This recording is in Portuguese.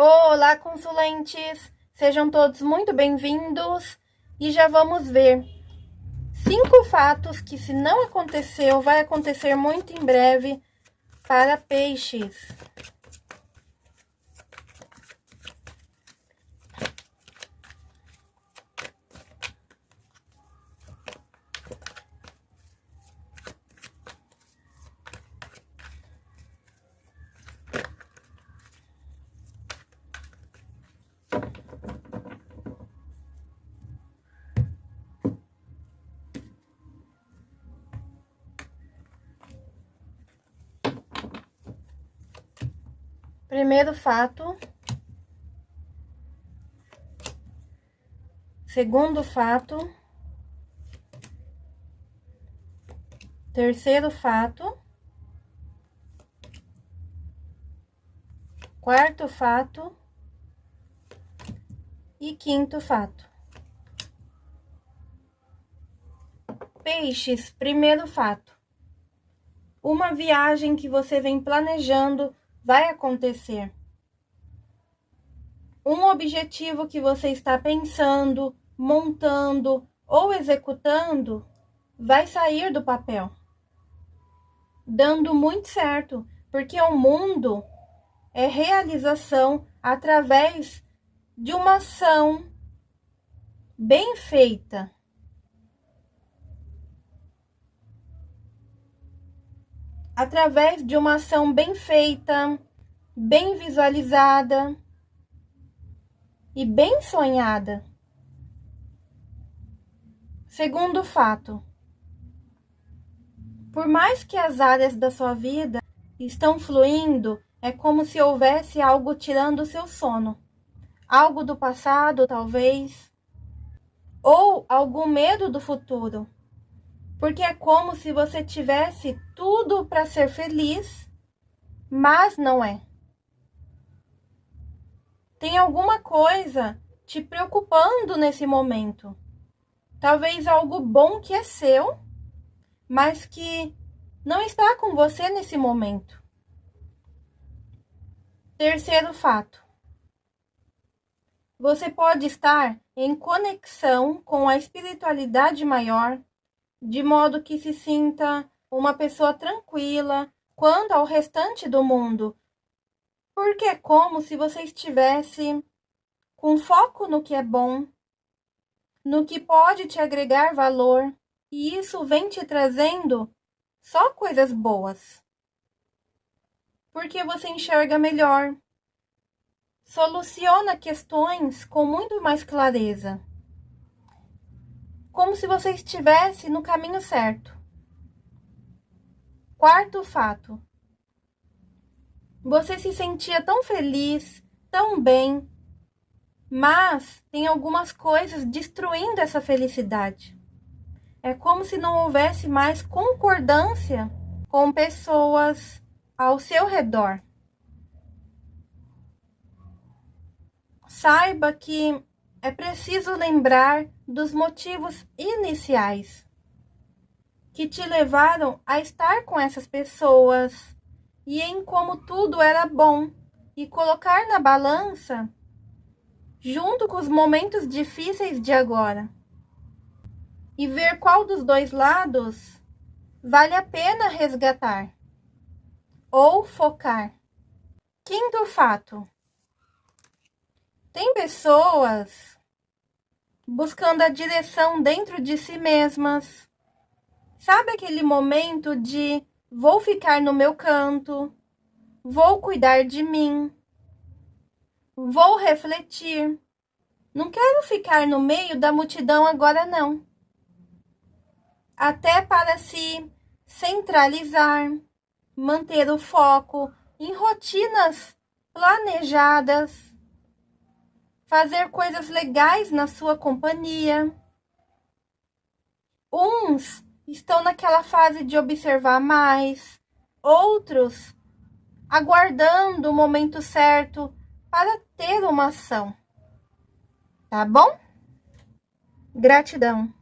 Olá, consulentes! Sejam todos muito bem-vindos e já vamos ver cinco fatos que, se não aconteceu, vai acontecer muito em breve para peixes. Primeiro fato. Segundo fato. Terceiro fato. Quarto fato. E quinto fato. Peixes, primeiro fato. Uma viagem que você vem planejando vai acontecer. Um objetivo que você está pensando, montando ou executando vai sair do papel, dando muito certo, porque o mundo é realização através de uma ação bem feita. Através de uma ação bem feita, bem visualizada e bem sonhada. Segundo fato, por mais que as áreas da sua vida estão fluindo, é como se houvesse algo tirando o seu sono. Algo do passado, talvez, ou algum medo do futuro porque é como se você tivesse tudo para ser feliz, mas não é. Tem alguma coisa te preocupando nesse momento. Talvez algo bom que é seu, mas que não está com você nesse momento. Terceiro fato. Você pode estar em conexão com a espiritualidade maior, de modo que se sinta uma pessoa tranquila quanto ao restante do mundo, porque é como se você estivesse com foco no que é bom, no que pode te agregar valor, e isso vem te trazendo só coisas boas. Porque você enxerga melhor, soluciona questões com muito mais clareza como se você estivesse no caminho certo. Quarto fato. Você se sentia tão feliz, tão bem, mas tem algumas coisas destruindo essa felicidade. É como se não houvesse mais concordância com pessoas ao seu redor. Saiba que é preciso lembrar dos motivos iniciais que te levaram a estar com essas pessoas e em como tudo era bom e colocar na balança junto com os momentos difíceis de agora e ver qual dos dois lados vale a pena resgatar ou focar. Quinto fato: tem pessoas buscando a direção dentro de si mesmas. Sabe aquele momento de vou ficar no meu canto, vou cuidar de mim, vou refletir. Não quero ficar no meio da multidão agora, não. Até para se centralizar, manter o foco em rotinas planejadas fazer coisas legais na sua companhia. Uns estão naquela fase de observar mais, outros aguardando o momento certo para ter uma ação. Tá bom? Gratidão.